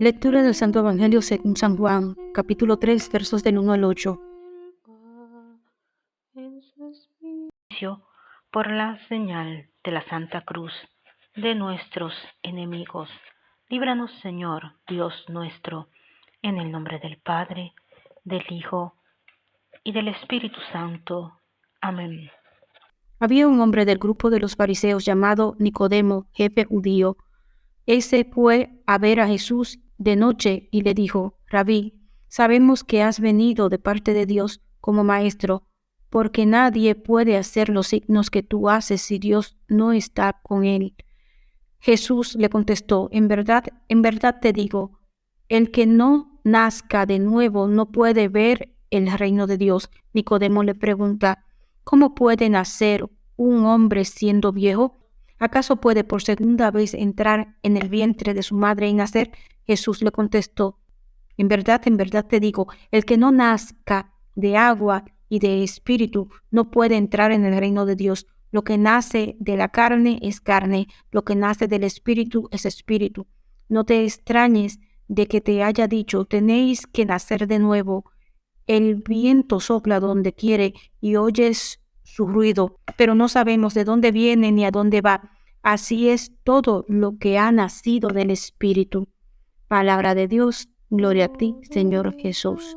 Lectura del Santo Evangelio según San Juan, capítulo 3, versos del 1 al 8. Por la señal de la Santa Cruz de nuestros enemigos, líbranos Señor, Dios nuestro, en el nombre del Padre, del Hijo y del Espíritu Santo. Amén. Había un hombre del grupo de los fariseos llamado Nicodemo, jefe judío. Ese fue a ver a Jesús de noche y le dijo, Rabí, sabemos que has venido de parte de Dios como maestro, porque nadie puede hacer los signos que tú haces si Dios no está con él. Jesús le contestó, en verdad, en verdad te digo, el que no nazca de nuevo no puede ver el reino de Dios. Nicodemo le pregunta, ¿cómo puede nacer un hombre siendo viejo? ¿Acaso puede por segunda vez entrar en el vientre de su madre y nacer? Jesús le contestó, en verdad, en verdad te digo, el que no nazca de agua y de espíritu no puede entrar en el reino de Dios. Lo que nace de la carne es carne, lo que nace del espíritu es espíritu. No te extrañes de que te haya dicho, tenéis que nacer de nuevo. El viento sopla donde quiere y oyes su ruido, pero no sabemos de dónde viene ni a dónde va. Así es todo lo que ha nacido del espíritu. Palabra de Dios, gloria a ti, Señor Jesús.